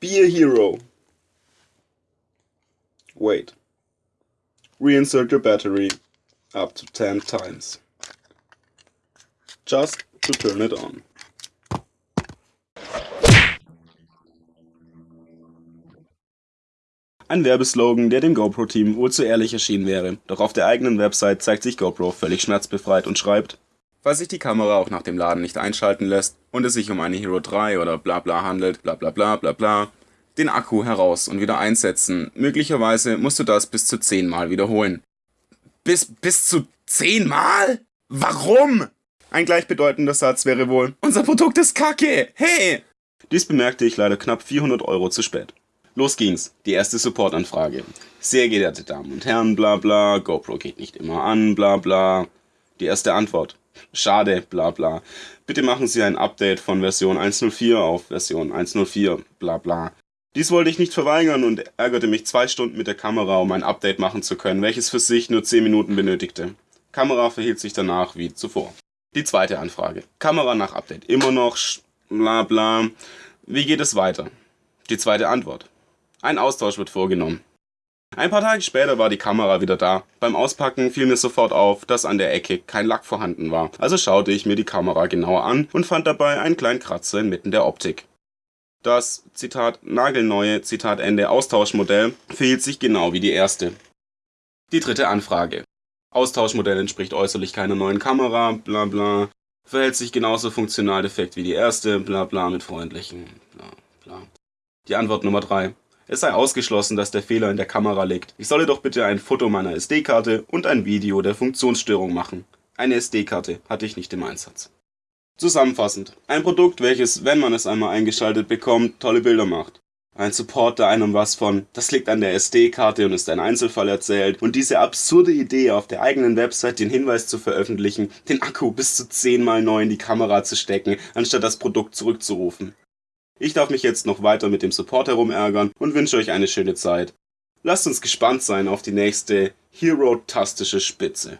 Be a hero. Wait. Reinsert your battery up to 10 times. Just to turn it on. Ein Werbeslogan, der dem GoPro-Team wohl zu ehrlich erschienen wäre, doch auf der eigenen Website zeigt sich GoPro völlig schmerzbefreit und schreibt Falls sich die Kamera auch nach dem Laden nicht einschalten lässt und es sich um eine Hero 3 oder bla bla handelt, bla bla bla bla bla, den Akku heraus und wieder einsetzen. Möglicherweise musst du das bis zu 10 Mal wiederholen. Bis, bis zu 10 Mal? Warum? Ein gleichbedeutender Satz wäre wohl, unser Produkt ist kacke, hey! Dies bemerkte ich leider knapp 400 Euro zu spät. Los ging's, die erste Supportanfrage. Sehr geehrte Damen und Herren, bla bla, GoPro geht nicht immer an, bla bla. Die erste Antwort. Schade, bla bla. Bitte machen Sie ein Update von Version 1.04 auf Version 1.04, bla bla. Dies wollte ich nicht verweigern und ärgerte mich zwei Stunden mit der Kamera, um ein Update machen zu können, welches für sich nur 10 Minuten benötigte. Kamera verhielt sich danach wie zuvor. Die zweite Anfrage. Kamera nach Update immer noch, bla bla. Wie geht es weiter? Die zweite Antwort. Ein Austausch wird vorgenommen. Ein paar Tage später war die Kamera wieder da. Beim Auspacken fiel mir sofort auf, dass an der Ecke kein Lack vorhanden war. Also schaute ich mir die Kamera genauer an und fand dabei einen kleinen Kratzer inmitten der Optik. Das, Zitat, nagelneue, Zitat Ende, Austauschmodell verhielt sich genau wie die erste. Die dritte Anfrage. Austauschmodell entspricht äußerlich keiner neuen Kamera, bla bla. Verhält sich genauso funktional defekt wie die erste, bla bla mit freundlichen, bla bla. Die Antwort Nummer 3. Es sei ausgeschlossen, dass der Fehler in der Kamera liegt. Ich solle doch bitte ein Foto meiner SD-Karte und ein Video der Funktionsstörung machen. Eine SD-Karte hatte ich nicht im Einsatz. Zusammenfassend. Ein Produkt, welches, wenn man es einmal eingeschaltet bekommt, tolle Bilder macht. Ein Support, der einem was von, das liegt an der SD-Karte und ist ein Einzelfall erzählt und diese absurde Idee auf der eigenen Website den Hinweis zu veröffentlichen, den Akku bis zu zehnmal neu in die Kamera zu stecken, anstatt das Produkt zurückzurufen. Ich darf mich jetzt noch weiter mit dem Support herumärgern und wünsche euch eine schöne Zeit. Lasst uns gespannt sein auf die nächste Hero-tastische Spitze.